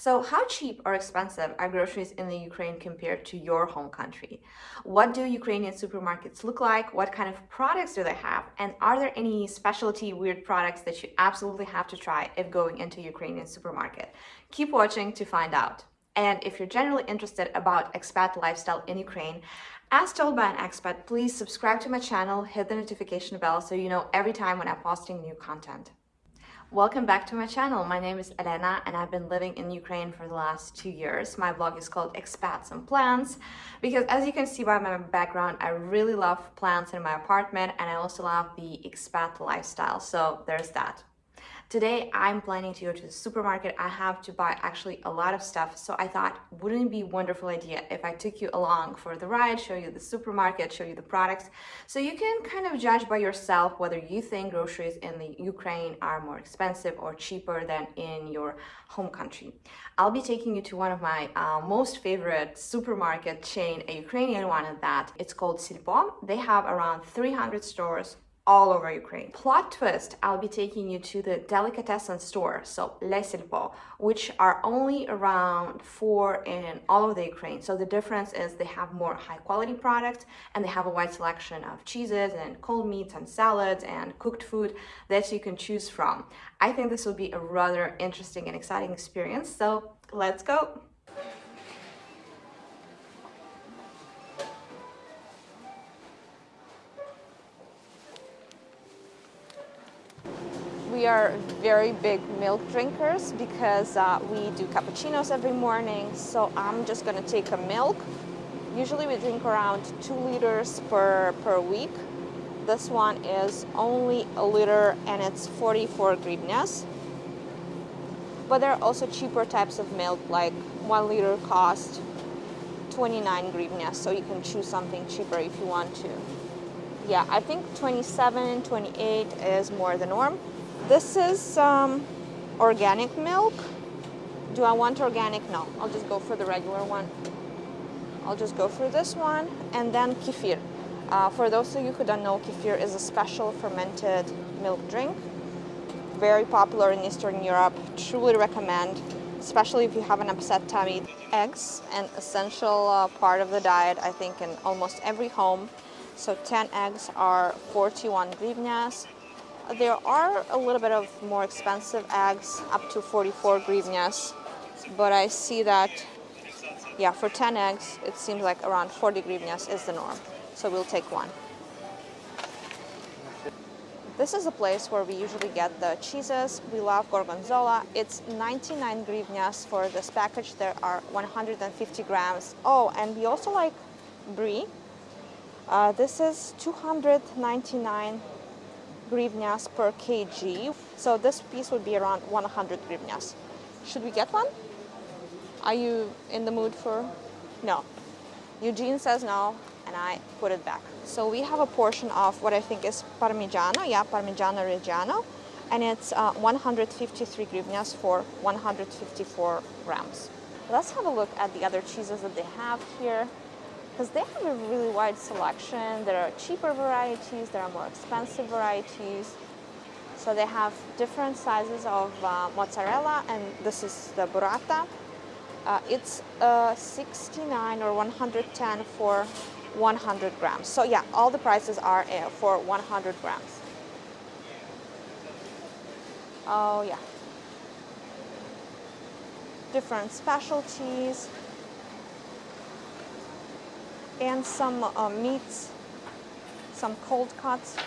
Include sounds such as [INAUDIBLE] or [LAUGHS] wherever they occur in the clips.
So how cheap or expensive are groceries in the Ukraine compared to your home country? What do Ukrainian supermarkets look like? What kind of products do they have? And are there any specialty weird products that you absolutely have to try if going into Ukrainian supermarket? Keep watching to find out. And if you're generally interested about expat lifestyle in Ukraine, as told by an expat, please subscribe to my channel, hit the notification bell so you know every time when I'm posting new content. Welcome back to my channel. My name is Elena and I've been living in Ukraine for the last two years. My blog is called Expats and Plants because as you can see by my background, I really love plants in my apartment and I also love the expat lifestyle. So there's that. Today, I'm planning to go to the supermarket. I have to buy actually a lot of stuff. So I thought, wouldn't it be a wonderful idea if I took you along for the ride, show you the supermarket, show you the products, so you can kind of judge by yourself whether you think groceries in the Ukraine are more expensive or cheaper than in your home country. I'll be taking you to one of my uh, most favorite supermarket chain, a Ukrainian one at that. It's called Silpo. They have around 300 stores all over Ukraine. Plot twist, I'll be taking you to the delicatessen store, so Les Silpo, which are only around four in all of the Ukraine. So the difference is they have more high quality products and they have a wide selection of cheeses and cold meats and salads and cooked food that you can choose from. I think this will be a rather interesting and exciting experience. So let's go. We are very big milk drinkers because uh, we do cappuccinos every morning. So I'm just gonna take a milk. Usually we drink around two liters per, per week. This one is only a liter and it's 44 hryvnias. But there are also cheaper types of milk, like one liter cost 29 hryvnias, so you can choose something cheaper if you want to. Yeah, I think 27, 28 is more the norm. This is um, organic milk. Do I want organic? No, I'll just go for the regular one. I'll just go for this one. And then kefir. Uh, for those of you who don't know, kefir is a special fermented milk drink. Very popular in Eastern Europe. Truly recommend, especially if you have an upset tummy. Eggs, an essential uh, part of the diet, I think, in almost every home. So 10 eggs are 41 hryvnias. There are a little bit of more expensive eggs, up to 44 hryvnias, but I see that, yeah, for 10 eggs, it seems like around 40 hryvnias is the norm. So we'll take one. This is a place where we usually get the cheeses. We love gorgonzola. It's 99 hryvnias for this package. There are 150 grams. Oh, and we also like brie. Uh, this is 299 hryvnias per kg. So this piece would be around 100 hryvnias. Should we get one? Are you in the mood for? No. Eugene says no, and I put it back. So we have a portion of what I think is Parmigiano, yeah, Parmigiano Reggiano, and it's uh, 153 hryvnias for 154 grams. Let's have a look at the other cheeses that they have here because they have a really wide selection. There are cheaper varieties, there are more expensive varieties. So they have different sizes of uh, mozzarella, and this is the burrata. Uh, it's uh, 69 or 110 for 100 grams. So yeah, all the prices are uh, for 100 grams. Oh yeah. Different specialties and some uh, meats, some cold cuts.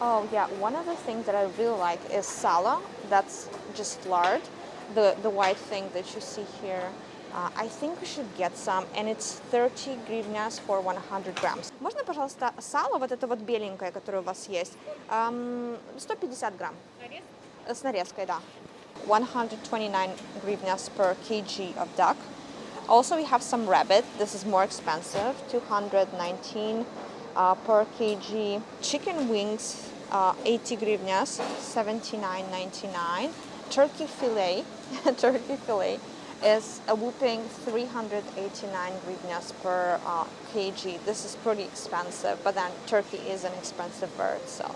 Oh yeah, one of the things that I really like is sala. That's just lard, the, the white thing that you see here. Uh, I think we should get some, and it's 30 гривняс for 100 grams. Можно, пожалуйста, сало, вот это вот беленькое, которое у вас есть, um, 150 грамм. Нарез? С нарезкой, да. 129 гривняс per kg of duck. Also, we have some rabbit. This is more expensive, 219 uh, per kg. Chicken wings, uh, 80 hryvnias, 79.99. Turkey fillet, [LAUGHS] turkey fillet is a whooping 389 hryvnias per uh, kg. This is pretty expensive, but then turkey is an expensive bird, so.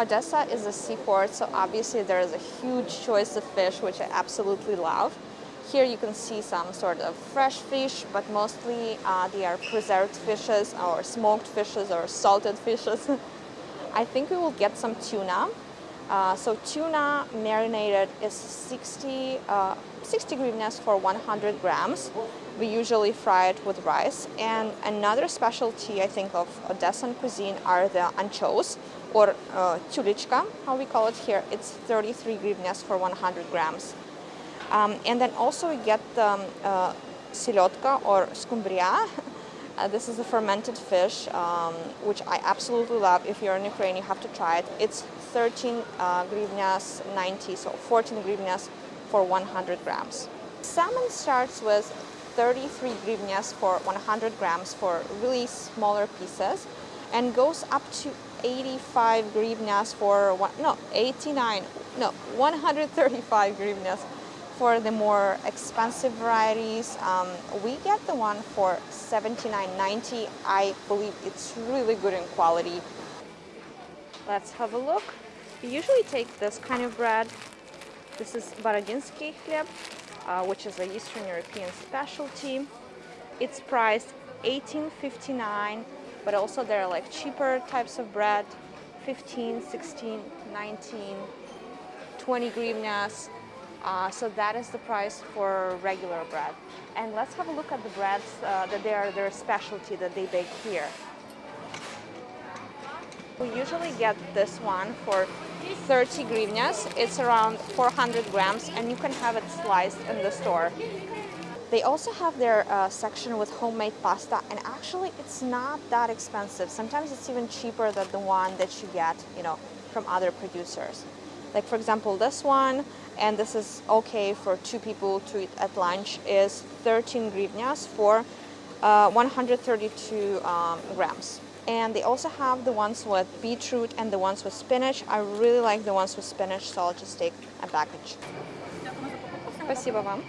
Odessa is a seaport, so obviously there is a huge choice of fish, which I absolutely love. Here you can see some sort of fresh fish, but mostly uh, they are preserved fishes or smoked fishes or salted fishes. [LAUGHS] I think we will get some tuna. Uh, so tuna marinated is 60, uh, 60 hryvnias for 100 grams. We usually fry it with rice. And another specialty, I think, of Odessan cuisine are the anchos, or uh, how we call it here. It's 33 hryvnias for 100 grams. Um, and then also we get um, uh, silotka or skumbria. [LAUGHS] Uh, this is a fermented fish, um, which I absolutely love. If you're in Ukraine, you have to try it. It's 13 uh, hryvnias 90, so 14 hryvnias for 100 grams. Salmon starts with 33 hryvnias for 100 grams for really smaller pieces and goes up to 85 hryvnias for one, no 89 no 135 hryvnias for the more expensive varieties, um, we get the one for $79.90. I believe it's really good in quality. Let's have a look. We usually take this kind of bread. This is Borodinsky chleb, uh, which is a Eastern European specialty. It's priced $18.59, but also there are like cheaper types of bread, 15, 16, 19, 20 hryvnias, uh, so that is the price for regular bread. And let's have a look at the breads uh, that they are their specialty that they bake here. We usually get this one for 30 hryvnias. It's around 400 grams and you can have it sliced in the store. They also have their uh, section with homemade pasta and actually it's not that expensive. Sometimes it's even cheaper than the one that you get, you know, from other producers. Like for example, this one, and this is okay for two people to eat at lunch, is 13 hryvnias for uh, 132 um, grams. And they also have the ones with beetroot and the ones with spinach. I really like the ones with spinach, so I'll just take a package. Спасибо вам.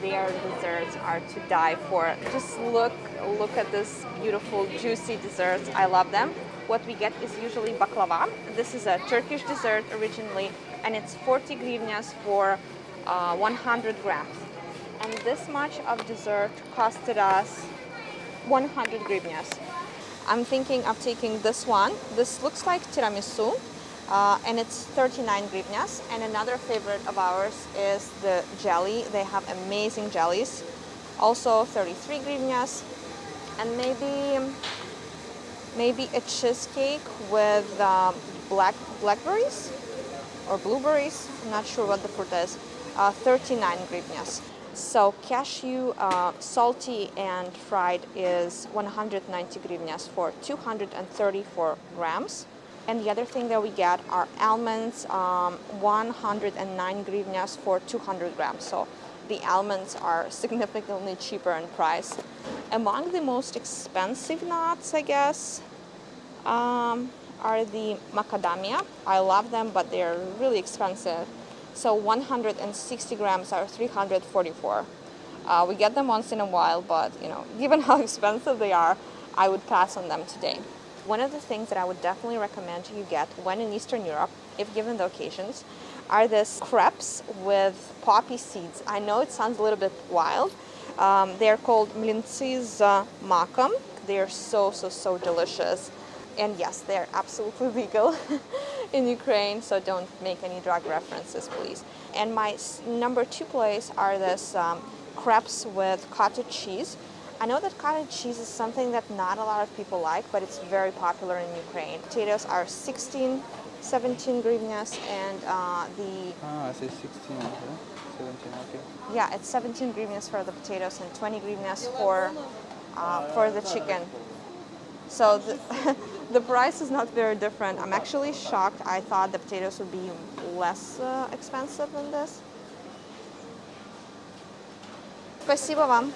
Their desserts are to die for. Just look, look at this beautiful, juicy desserts. I love them what we get is usually baklava. This is a Turkish dessert originally, and it's 40 hryvnias for uh, 100 grams. And this much of dessert costed us 100 hryvnias. I'm thinking of taking this one. This looks like tiramisu, uh, and it's 39 hryvnias. And another favorite of ours is the jelly. They have amazing jellies. Also 33 hryvnias. And maybe maybe a cheesecake with um, black blackberries or blueberries. I'm not sure what the fruit is. Uh, 39 hryvnias. So cashew, uh, salty and fried is 190 hryvnias for 234 grams. And the other thing that we get are almonds, um, 109 hryvnias for 200 grams. So the almonds are significantly cheaper in price. Among the most expensive nuts, I guess, um, are the macadamia. I love them, but they're really expensive. So 160 grams are 344. Uh, we get them once in a while, but you know, [LAUGHS] given how expensive they are, I would pass on them today. One of the things that I would definitely recommend you get when in Eastern Europe, if given the occasions, are these crepes with poppy seeds. I know it sounds a little bit wild. Um, they're called mlintsy z makom. They're so, so, so delicious. And yes, they're absolutely [LAUGHS] legal in Ukraine, so don't make any drug references, please. And my number two place are this um, crepes with cottage cheese. I know that cottage cheese is something that not a lot of people like, but it's very popular in Ukraine. Potatoes are 16 17 hryvnias and uh, the... Ah, I say 16, okay. 17, okay. Yeah, it's 17 hryvnias for the potatoes and 20 hryvnias for, uh, for the chicken. So the, [LAUGHS] the price is not very different. I'm actually shocked. I thought the potatoes would be less uh, expensive than this. Спасибо вам.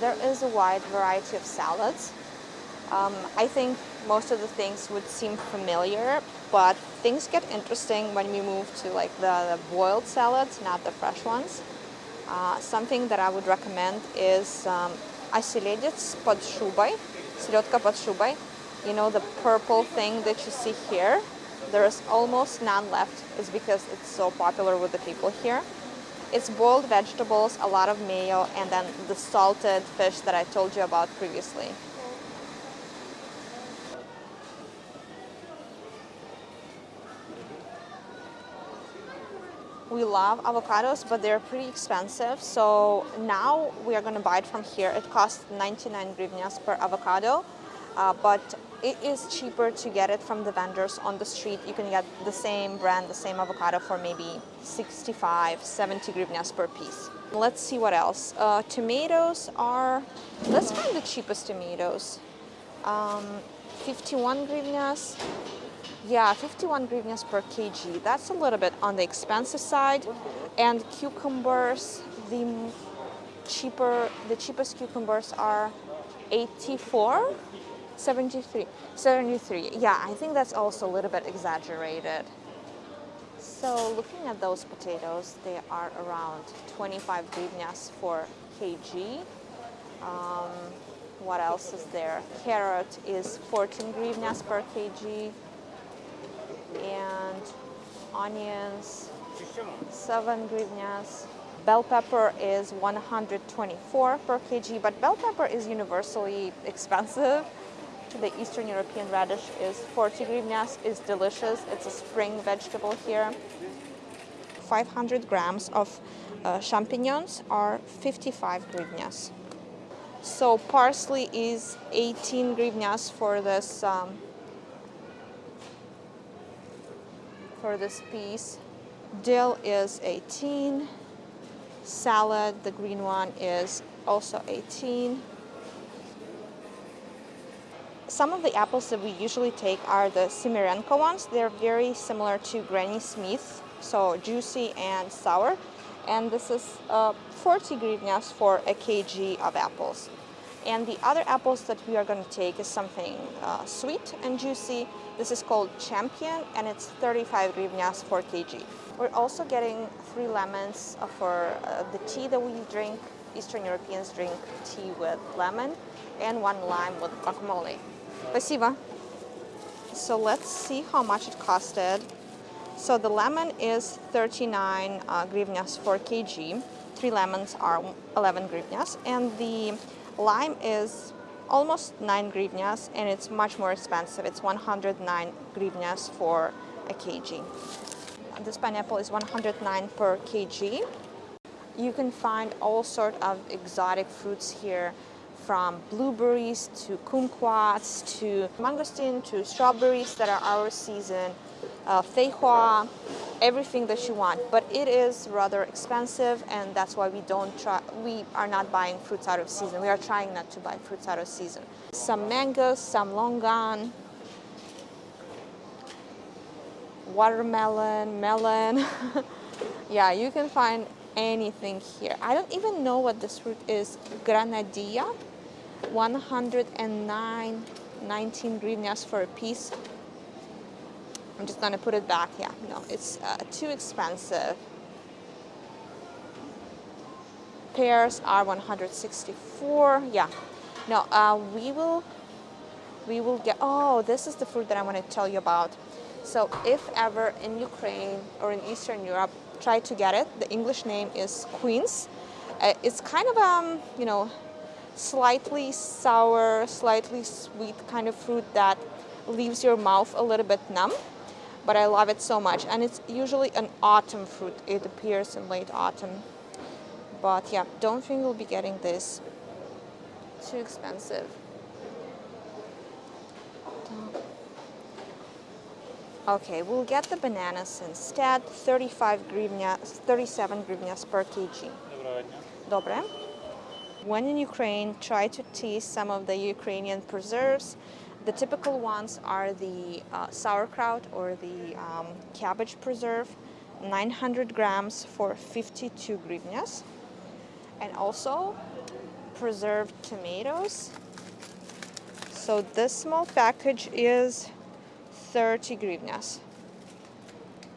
There is a wide variety of salads. Um, I think most of the things would seem familiar, but things get interesting when we move to like the, the boiled salads, not the fresh ones. Uh, something that I would recommend is um, оселедец под шубой, селедка под шубой. You know, the purple thing that you see here, there's almost none left is because it's so popular with the people here. It's boiled vegetables, a lot of mayo, and then the salted fish that I told you about previously. We love avocados, but they're pretty expensive. So now we are going to buy it from here. It costs 99 hryvnias per avocado, uh, but it is cheaper to get it from the vendors on the street. You can get the same brand, the same avocado for maybe 65, 70 hryvnias per piece. Let's see what else. Uh, tomatoes are, let's find the cheapest tomatoes. Um, 51 hryvnias, yeah, 51 hryvnias per kg. That's a little bit on the expensive side. And cucumbers, the cheaper, the cheapest cucumbers are 84, 73, 73. Yeah, I think that's also a little bit exaggerated. So looking at those potatoes, they are around 25 hryvnias for kg. Um, what else is there? Carrot is 14 hryvnias per kg and onions, 7 hryvnias. Bell pepper is 124 per kg, but bell pepper is universally expensive. The Eastern European radish is 40 hryvnias, is delicious. It's a spring vegetable here. 500 grams of uh, champignons are 55 hryvnias. So parsley is 18 hryvnias for this um, for this piece. Dill is 18. Salad, the green one, is also 18. Some of the apples that we usually take are the Semirenko ones. They're very similar to Granny Smith, so juicy and sour. And this is uh, 40 hryvnias for a kg of apples. And the other apples that we are going to take is something uh, sweet and juicy. This is called Champion and it's 35 hryvnias per kg. We're also getting three lemons for uh, the tea that we drink. Eastern Europeans drink tea with lemon and one lime with guacamole. Спасибо. So let's see how much it costed. So the lemon is 39 uh, hryvnias per kg. Three lemons are 11 hryvnias and the Lime is almost 9 hryvnias and it's much more expensive. It's 109 hryvnias for a kg. This pineapple is 109 per kg. You can find all sort of exotic fruits here from blueberries to kumquats to mangosteen to strawberries that are our season, uh, feijoa, everything that you want. But it is rather expensive, and that's why we don't try. We are not buying fruits out of season. We are trying not to buy fruits out of season. Some mangoes, some longan, watermelon, melon. [LAUGHS] yeah, you can find anything here. I don't even know what this fruit is. Granadilla, 109, 19 hryvnias for a piece. I'm just gonna put it back. Yeah, no, it's uh, too expensive. Pears are 164. Yeah, no, uh, we will, we will get. Oh, this is the fruit that I want to tell you about. So, if ever in Ukraine or in Eastern Europe, try to get it. The English name is quince. Uh, it's kind of um, you know, slightly sour, slightly sweet kind of fruit that leaves your mouth a little bit numb but I love it so much. And it's usually an autumn fruit. It appears in late autumn. But yeah, don't think we'll be getting this. Too expensive. Okay, we'll get the bananas instead. 35 hryvnia, 37 hryvnias per kg. Dobre. When in Ukraine, try to taste some of the Ukrainian preserves. The typical ones are the uh, sauerkraut or the um, cabbage preserve, 900 grams for 52 hryvnias. And also preserved tomatoes. So this small package is 30 hryvnias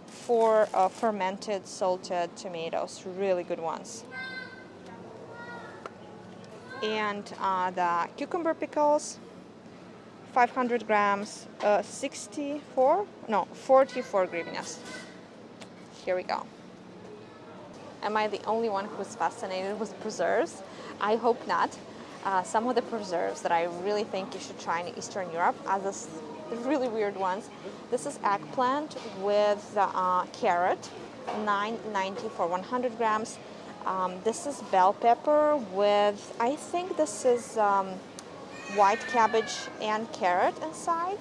for uh, fermented salted tomatoes, really good ones. And uh, the cucumber pickles, 500 grams, uh, 64, no, 44 hryvnias. Here we go. Am I the only one who's fascinated with preserves? I hope not. Uh, some of the preserves that I really think you should try in Eastern Europe are this really weird ones. This is eggplant with uh, carrot, 9.90 for 100 grams. Um, this is bell pepper with, I think this is um, white cabbage and carrot inside.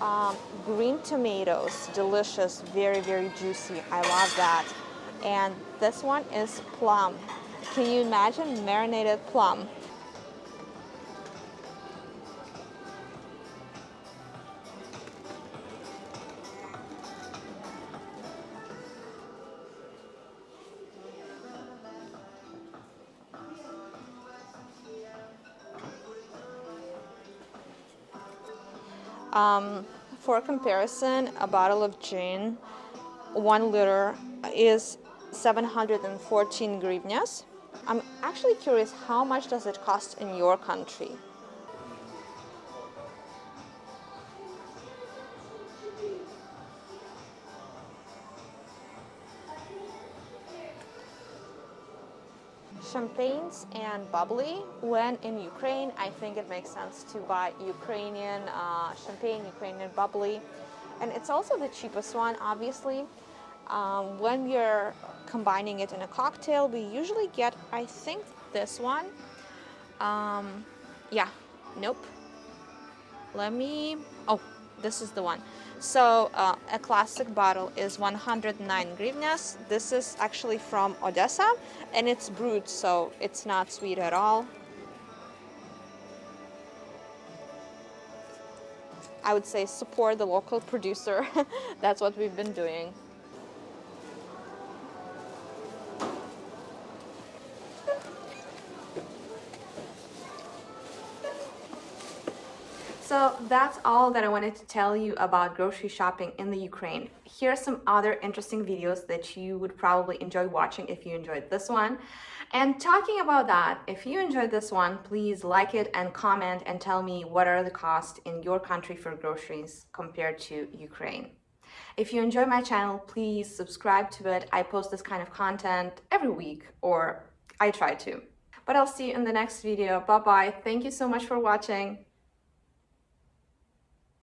Um, green tomatoes, delicious, very, very juicy. I love that. And this one is plum. Can you imagine marinated plum? Um, for comparison, a bottle of gin, one liter, is 714 hryvnias. I'm actually curious, how much does it cost in your country? Champagnes and bubbly. When in Ukraine, I think it makes sense to buy Ukrainian uh, champagne, Ukrainian bubbly. And it's also the cheapest one, obviously. Um, when you're combining it in a cocktail, we usually get, I think, this one. Um, yeah, nope. Let me, oh, this is the one. So uh, a classic bottle is 109 hryvnias. This is actually from Odessa and it's brut, so it's not sweet at all. I would say support the local producer. [LAUGHS] That's what we've been doing. So that's all that I wanted to tell you about grocery shopping in the Ukraine. Here are some other interesting videos that you would probably enjoy watching if you enjoyed this one. And talking about that, if you enjoyed this one, please like it and comment and tell me what are the costs in your country for groceries compared to Ukraine. If you enjoy my channel, please subscribe to it. I post this kind of content every week, or I try to. But I'll see you in the next video. Bye-bye. Thank you so much for watching.